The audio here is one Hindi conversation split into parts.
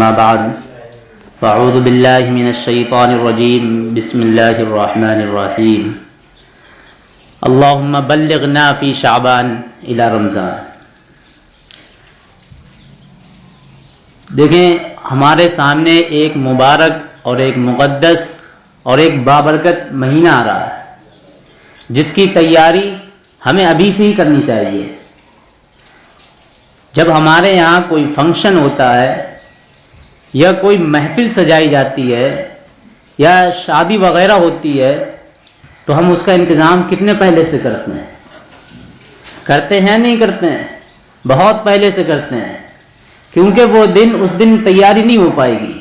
अम्माबाद फ़ाऊदबिल्लिमिनशैतानरजीम बसमीम अल्लाहुम्मा बल्लिगना फ़ी शाबान इला रमज़ान देखें हमारे सामने एक मुबारक और एक मुक़दस और एक बाबरकत महीना आ रहा है जिसकी तैयारी हमें अभी से ही करनी चाहिए जब हमारे यहाँ कोई फ़ंक्शन होता है या कोई महफिल सजाई जाती है, या शादी वगैरह होती है तो हम उसका इंतज़ाम कितने पहले से करते हैं? करते हैं, नहीं करते हैं? बहुत पहले से करते हैं। क्योंकि वो दिन, उस दिन तैयारी नहीं हो पाएगी।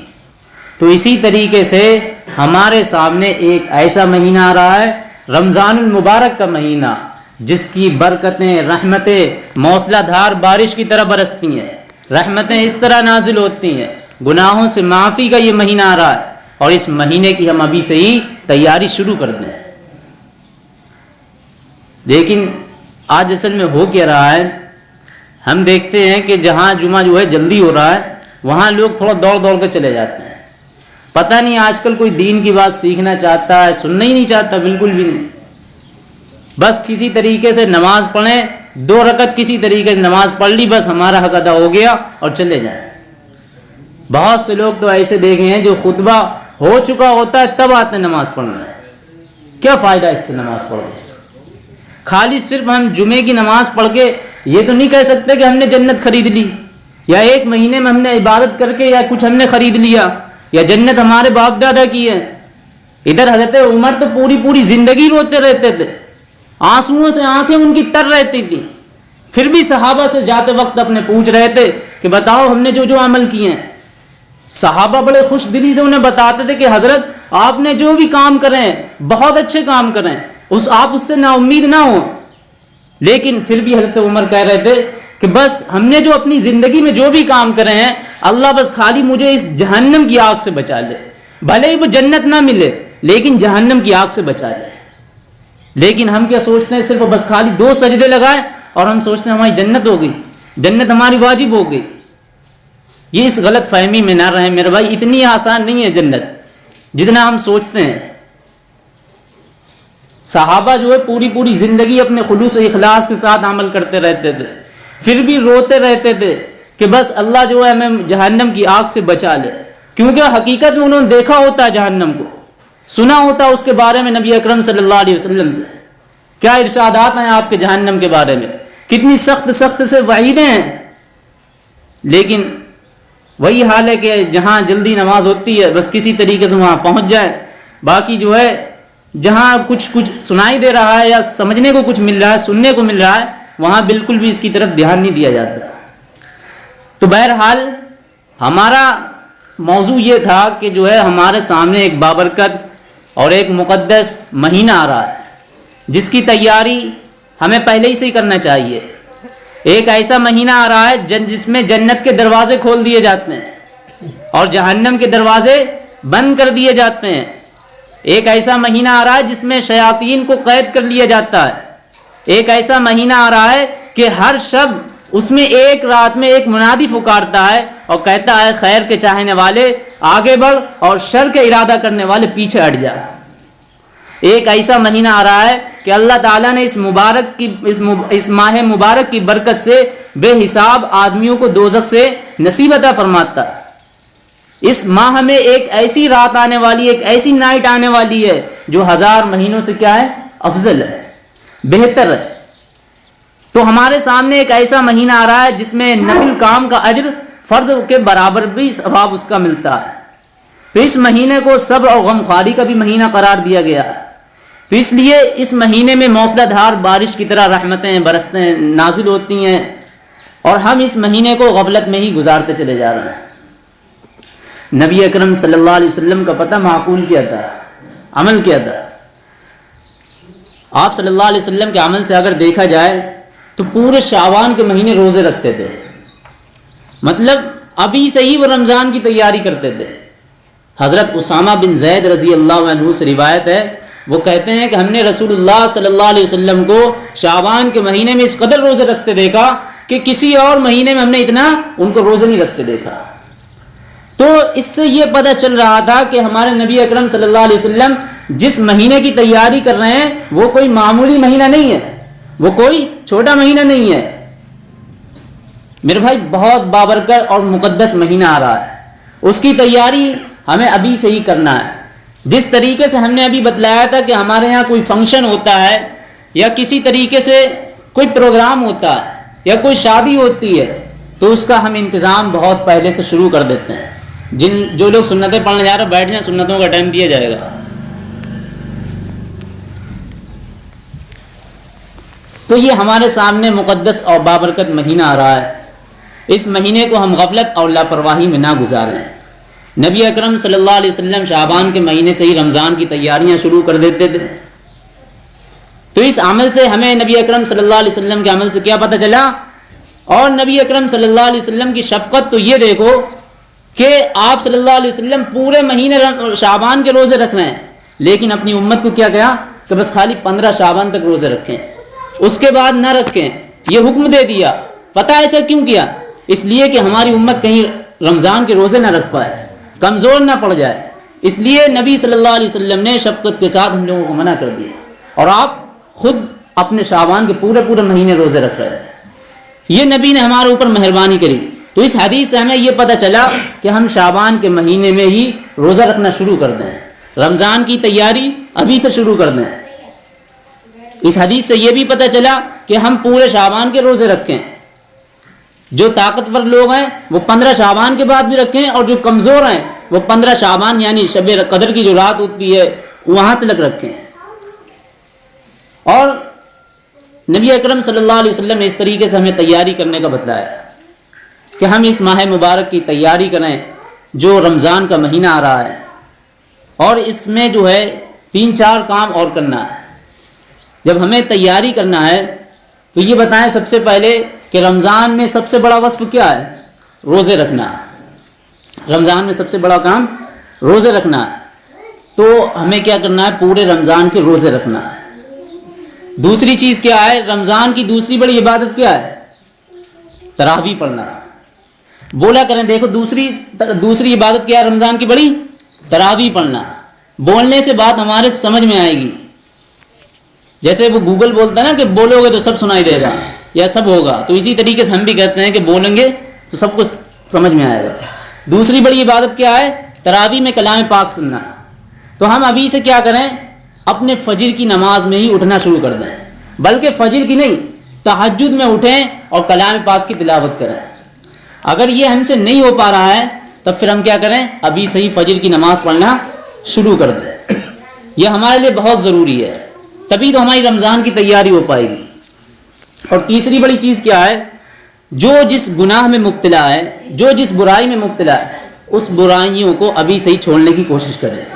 तो इसी तरीके से हमारे सामने एक ऐसा महीना आ रहा है रमज़ान मुबारक का महीना, जिसकी बरकतें, रहमतें, मौसलाधार बारिश की तरह बरसती हैं। रहमतें इस तरह नाजिल होती हैं। गुनाहों से माफ़ी का ये महीना आ रहा है और इस महीने की हम अभी से ही तैयारी शुरू कर दें। लेकिन आज असल में हो क्या रहा है? हम देखते हैं कि जहाँ जुमा जो है जल्दी हो रहा है, वहाँ लोग थोड़ा दौड़ दौड़ कर चले जाते हैं। पता नहीं आजकल कोई दीन की बात सीखना चाहता है, सुनना ही नहीं चाहता, बिल्कुल भी नहीं। बस किसी तरीके से नमाज़ पढ़ें, दो रकत किसी तरीके से नमाज़ पढ़ ली, बस हमारा हक अदा हो गया और चले जाए। बहुत से लोग तो ऐसे देखे हैं जो खुतबा हो चुका होता है, तब आते हैं नमाज़ पढ़ने। क्या फ़ायदा इससे नमाज़ पढ़ खाली सिर्फ़ हम जुमे की नमाज़ पढ़ के ये तो नहीं कह सकते कि हमने जन्नत खरीद ली। या एक महीने में हमने इबादत करके या कुछ हमने खरीद लिया, या जन्नत हमारे बाप दादा की है। इधर हज़रत उमर तो पूरी पूरी ज़िंदगी रोते रहते थे। आंसुओं से आँखें उनकी तर रहती थी। फिर भी सहाबा से जाते वक्त अपने पूछ रहे थे कि बताओ हमने जो जो अमल किए हैं। सहाबा बड़े खुश दिली से उन्हें बताते थे कि हज़रत, आपने जो भी काम करें, बहुत अच्छे काम करें, उस, आप उससे ना उम्मीद ना हो। लेकिन फिर भी हज़रत उमर कह रहे थे कि बस हमने जो अपनी ज़िंदगी में जो भी काम करे हैं, अल्लाह बस खाली मुझे इस जहन्नम की आग से बचा ले। भले ही वो जन्नत ना मिले, लेकिन जहन्नम की आग से बचा ले। लेकिन हम क्या सोचते हैं, सिर्फ़ बस खाली दो सजदे लगाए और हम सोचते हैं, हमारी जन्नत हो गई। जन्नत हमारी वाजिब हो गई। ये इस गलत फहमी में ना रहे। मेरे भाई, इतनी आसान नहीं है जन्नत। जितना हम सोचते हैं। सहाबा जो है, पूरी पूरी ज़िंदगी अपने खलूस इखलास के साथ अमल करते रहते थे। फिर भी रोते रहते थे कि बस अल्लाह जो है, हमें जहन्नम की आग से बचा ले। क्योंकि हकीकत में उन्होंने देखा होता है जहन्नम को। सुना होता है उसके बारे में नबी अकरम सल्लल्लाहु अलैहि वसल्लम से। क्या इरशादात हैं आपके जहन्नम के बारे में? कितनी सख्त सख्त से वहीदें हैं। लेकिन वही हाल है कि जहाँ जल्दी नमाज़ होती है, बस किसी तरीके से वहाँ पहुँच जाए। बाकी जो है, जहाँ कुछ कुछ सुनाई दे रहा है या समझने को कुछ मिल रहा है, सुनने को मिल रहा है, वहाँ बिल्कुल भी इसकी तरफ़ ध्यान नहीं दिया जाता। तो बहरहाल, हमारा मौजू ये था कि जो है, हमारे सामने एक बाबरकत और एक मुक़दस महीना आ रहा है, जिसकी तैयारी हमें पहले ही से ही करना चाहिए। एक ऐसा महीना आ रहा है जन जिसमें जन्नत के दरवाजे खोल दिए जाते हैं और जहन्नम के दरवाजे बंद कर दिए जाते हैं। एक ऐसा महीना आ रहा है जिसमें शयातीन को कैद कर लिया जाता है। एक ऐसा महीना आ रहा है कि हर शब्द उसमें एक रात में एक मुनादी पुकारता है और कहता है, खैर के चाहने वाले आगे बढ़ और शर के इरादा करने वाले पीछे हट जा। एक ऐसा महीना आ रहा है कि अल्लाह ताला ने इस मुबारक की इस मुब, इस माह मुबारक की बरकत से बेहिसाब आदमियों को दोजक से नसीबता फरमाता। इस माह में एक ऐसी रात आने वाली एक ऐसी नाइट आने वाली है जो हज़ार महीनों से क्या है? अफजल है बेहतर है। तो हमारे सामने एक ऐसा महीना आ रहा है जिसमें नफिल काम का अजर फर्द के बराबर भी स्वभाव उसका मिलता है। तो इस महीने को सब्र और गमखारी का भी महीना करार दिया गया है। तो इसलिए इस महीने में मौसलाधार बारिश की तरह रहमतें बरसते नाजिल होती हैं और हम इस महीने को गफलत में ही गुजारते चले जा रहे हैं। नबी अकरम सल्लल्लाहु अलैहि वसल्लम का पता माकूल किया था, अमल किया था। आप सल्लल्लाहु अलैहि वसल्लम के अमल से अगर देखा जाए तो पूरे शावान के महीने रोज़े रखते थे। मतलब अभी से ही वो रमज़ान की तैयारी करते थे। हज़रत उसामा बिन जैद रज़ी अल्लाह से रिवायत है वो कहते हैं कि हमने रसूलुल्लाह सल्लल्लाहु अलैहि वसल्लम को शाबान के महीने में इस कदर रोज़े रखते देखा कि किसी और महीने में हमने इतना उनको रोज़े नहीं रखते देखा। तो इससे ये पता चल रहा था कि हमारे नबी अकरम सल्लल्लाहु अलैहि वसल्लम जिस महीने की तैयारी कर रहे हैं, वो कोई मामूली महीना नहीं है। वो कोई छोटा महीना नहीं है। मेरे भाई, बहुत बाबरकर और मुकद्दस महीना आ रहा है। उसकी तैयारी हमें अभी से ही करना है। जिस तरीके से हमने अभी बतलाया था कि हमारे यहाँ कोई फ़ंक्शन होता है, या किसी तरीके से कोई प्रोग्राम होता है, या कोई शादी होती है तो उसका हम इंतज़ाम बहुत पहले से शुरू कर देते हैं। जिन, जो लोग सुन्नतें पढ़ने जा रहे हैं, बैठ जाए सुन्नतों का टाइम दिया जाएगा। तो ये हमारे सामने मुकद्दस और बाबरकत महीना आ रहा है। इस महीने को हम गफलत और लापरवाही में ना गुजारें। नबी अकरम सल्लल्लाहु अलैहि वसल्लम शाबान के महीने से ही रमज़ान की तैयारियाँ शुरू कर देते थे। तो इस अमल से हमें नबी अकरम सल्लल्लाहु अलैहि वसल्लम के अमल से क्या पता चला? और नबी अकरम सल्लल्लाहु अलैहि वसल्लम की शफकत तो ये देखो कि आप सल्लल्लाहु अलैहि वसल्लम पूरे महीने शाबान के रोज़े रख रहे हैं। लेकिन अपनी उम्मत को क्या कहा? कि बस खाली पंद्रह शाबान तक रोज़े रखें। उसके बाद ना रखें। ये हुक्म दे दिया। पता ऐसा क्यों किया? इसलिए कि हमारी उम्मत कहीं रमज़ान के रोज़े ना रख पाए। कमज़ोर ना पड़ जाए। इसलिए नबी सल्लल्लाहु अलैहि वसल्लम ने शफकत के साथ हम लोगों को मना कर दिया। और आप खुद अपने शाबान के पूरे पूरे महीने रोज़े रख रहे हैं। ये नबी ने हमारे ऊपर मेहरबानी करी। तो इस हदीस से हमें यह पता चला कि हम शाबान के महीने में ही रोज़ा रखना शुरू कर दें। रमज़ान की तैयारी अभी से शुरू कर दें। इस हदीस से यह भी पता चला कि हम पूरे शाबान के रोज़े रखें। जो ताकतवर लोग हैं, वो पंद्रह शाबान के बाद भी रखें और जो कमज़ोर हैं, वो पंद्रह शाबान यानी शब कदर की जो रात होती है, वहाँ तक रखें। और नबी अकरम सल्लल्लाहु अलैहि वसल्लम ने इस तरीके से हमें तैयारी करने का बताया कि हम इस माह मुबारक की तैयारी करें, जो रमज़ान का महीना आ रहा है। और इसमें जो है तीन चार काम और करना है। जब हमें तैयारी करना है तो ये बताएँ सबसे पहले कि रमज़ान में सबसे बड़ा वस्फ क्या है? रोज़े रखना। रमज़ान में सबसे बड़ा काम रोज़े रखना। तो हमें क्या करना है? पूरे रमज़ान के रोज़े रखना। दूसरी चीज़ क्या है? रमज़ान की दूसरी बड़ी इबादत क्या है? तरावी पढ़ना। बोला करें, देखो दूसरी दूसरी इबादत क्या है रमज़ान की बड़ी? तरावी पढ़ना। बोलने से बात हमारे समझ में आएगी। जैसे वो गूगल बोलता है ना कि बोलोगे तो सब सुनाई देगा। या सब होगा। तो इसी तरीके से हम भी कहते हैं कि बोलेंगे तो सब कुछ समझ में आएगा। दूसरी बड़ी इबादत क्या है? तरावी में कलाम पाक सुनना। तो हम अभी से क्या करें? अपने फजर की नमाज़ में ही उठना शुरू कर दें। बल्कि फजर की नहीं तहजद में उठें और कलाम पाक की तिलावत करें। अगर ये हमसे नहीं हो पा रहा है, तब फिर हम क्या करें? अभी से ही फजर की नमाज़ पढ़ना शुरू कर दें। यह हमारे लिए बहुत ज़रूरी है। तभी तो हमारी रमज़ान की तैयारी हो पाएगी। और तीसरी बड़ी चीज़ क्या है? जो जिस गुनाह में मुबतला है, जो जिस बुराई में मुब्तला है, उस बुराइयों को अभी से ही छोड़ने की कोशिश करें।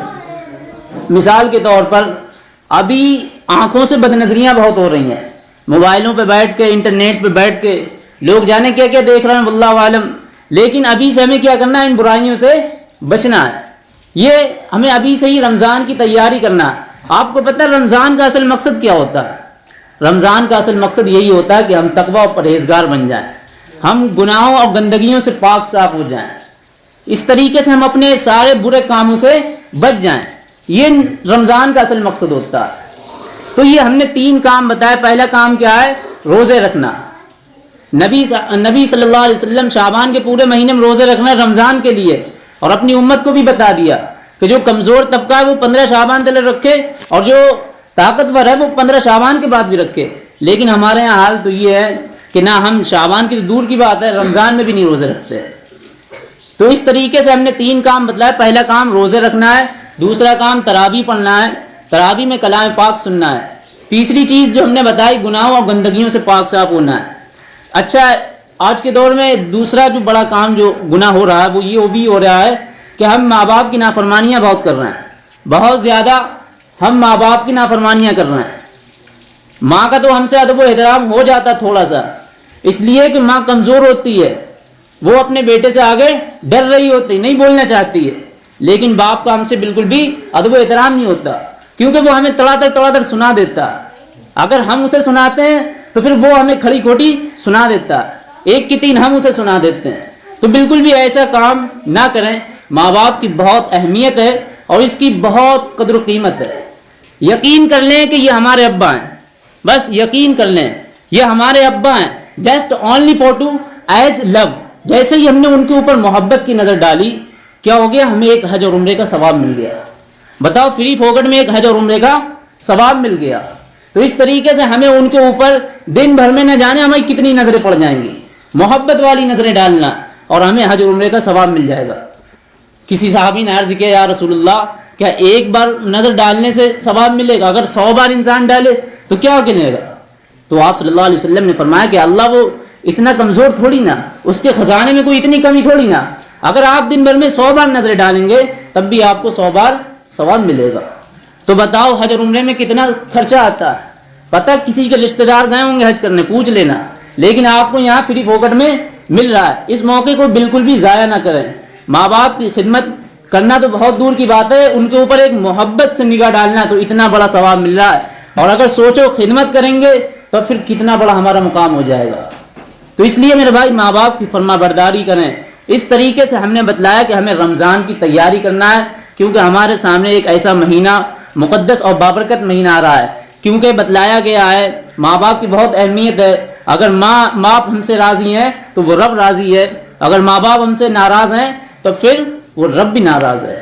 मिसाल के तौर पर, अभी आँखों से बदनजरियाँ बहुत हो रही हैं। मोबाइलों पे बैठ के, इंटरनेट पे बैठ के, लोग जाने क्या क्या देख रहे हैं, वल्लाह आलम। लेकिन अभी से हमें क्या करना है, इन बुराइयों से बचना है। ये हमें अभी से ही रमज़ान की तैयारी करना है। आपको पता है, रमज़ान का असल मकसद क्या होता है? रमज़ान का असल मकसद यही होता है कि हम तकवा और परहेजगार बन जाएँ। हम गुनाहों और गंदगियों से पाक साफ़ हो जाएँ। इस तरीके से हम अपने सारे बुरे कामों से बच जाएँ। ये रमज़ान का असल मकसद होता है। तो ये हमने तीन काम बताया पहला काम क्या है? रोज़े रखना। नबी नबी सल्लल्लाहु अलैहि वसल्लम शाबान के पूरे महीने में रोज़े रखना रमज़ान के लिए और अपनी उम्मत को भी बता दिया कि जो कमज़ोर तबका है वो पंद्रह शाबान तले रखे और जो ताकतवर है वो पंद्रह शाबान के बाद भी रखे लेकिन हमारे यहाँ हाल तो ये है कि ना हम शाबान की तो दूर की बात है, रमज़ान में भी नहीं रोज़े रखते तो इस तरीके से हमने तीन काम बतलाया पहला काम रोज़े रखना है, दूसरा काम तरावी पढ़ना है। तरावी में कलाम पाक सुनना है। तीसरी चीज़ जो हमने बताई, गुनाहों और गंदगियों से पाक साफ़ होना है। अच्छा आज के दौर में दूसरा जो बड़ा काम जो गुना हो रहा है, वो ये वो भी हो रहा है कि हम माँ बाप की नाफरमानियाँ बहुत कर रहे हैं। बहुत ज़्यादा हम माँ बाप की नाफरमानियाँ कर रहे हैं। माँ का तो हमसे अदब एहतराम हो जाता थोड़ा सा। इसलिए कि माँ कमज़ोर होती है। वो अपने बेटे से आगे डर रही होती, नहीं बोलना चाहती है। लेकिन बाप का हमसे बिल्कुल भी अदब एहतराम नहीं होता, क्योंकि वो हमें तड़ातर तड़ातर सुना देता। अगर हम उसे सुनाते हैं तो फिर वो हमें खड़ी खोटी सुना देता। एक की तीन हम उसे सुना देते हैं। तो बिल्कुल भी ऐसा काम ना करें। माँ बाप की बहुत अहमियत है और इसकी बहुत कदर कीमत है। यकीन कर लें कि ये हमारे अब्बा हैं। बस यकीन कर लें, ये हमारे अब्बा हैं। Just only for to age love जैसे ही हमने उनके ऊपर मोहब्बत की नज़र डाली, क्या हो गया? हमें एक हज और उम्र का सवाब मिल गया। बताओ फ्री फोकट में एक हज और उम्र का सवाब मिल गया। तो इस तरीके से हमें उनके ऊपर दिन भर में न जाने हमें कितनी नज़रें पड़ जाएँगी। मोहब्बत वाली नज़रें डालना और हमें हज उम्रे का सवाब मिल जाएगा। किसी साहबी ने अर्ज़ किया, या रसूलुल्लाह क्या एक बार नज़र डालने से सवाब मिलेगा? अगर सौ बार इंसान डाले तो क्या मिलेगा? तो आप सल्लल्लाहु अलैहि वसल्लम ने फरमाया कि अल्लाह वो इतना कमज़ोर थोड़ी ना, उसके ख़जाने में कोई इतनी कमी थोड़ी ना। अगर आप दिन भर में सौ बार नज़र डालेंगे, तब भी आपको सौ बार सवाब मिलेगा। तो बताओ, हज उम्रे में कितना खर्चा आता है? पता किसी के रिश्तेदार गए होंगे हज करने, पूछ लेना। लेकिन आपको यहाँ फ्री फोकट में मिल रहा है। इस मौके को बिल्कुल भी ज़ाया ना करें। माँ बाप की खिदमत करना तो बहुत दूर की बात है, उनके ऊपर एक मोहब्बत से निगाह डालना तो इतना बड़ा सवाब मिल रहा है। और अगर सोचो, खिदमत करेंगे तो फिर कितना बड़ा हमारा मुकाम हो जाएगा। तो इसलिए मेरे भाई माँ बाप की फरमा बरदारी करें। इस तरीके से हमने बतलाया कि हमें रमज़ान की तैयारी करना है, क्योंकि हमारे सामने एक ऐसा महीना मुक़दस और बाबरकत महीना आ रहा है। क्योंकि बतलाया गया है माँ बाप की बहुत अहमियत है। अगर माँ, बाप हमसे राज़ी हैं तो वो रब राज़ी है। अगर माँ बाप हमसे नाराज़ हैं तो फिर वो रब भी नाराज़ है।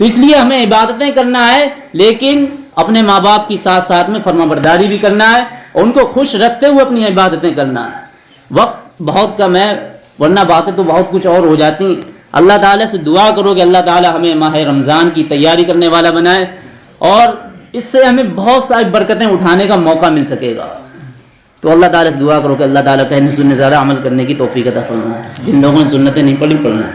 तो इसलिए हमें इबादतें करना है, लेकिन अपने माँ बाप की साथ साथ में फर्मा बरदारी भी करना है और उनको खुश रखते हुए अपनी इबादतें करना है। वक्त बहुत कम है, वरना बातें तो बहुत कुछ और हो जाती हैं। अल्लाह ताला से दुआ करो कि अल्लाह ताला हमें माह रमज़ान की तैयारी करने वाला बनाए और इससे हमें बहुत सारी बरकतें उठाने का मौका मिल सकेगा। तो अल्लाह ताला से दुआ करो कि अल्लाह ताला कहने सुनने ज़्यादा अमल करने की तोफ़ी अता फरमाए। जिन लोगों ने सुन्नतें नहीं पढ़ी, पढ़ना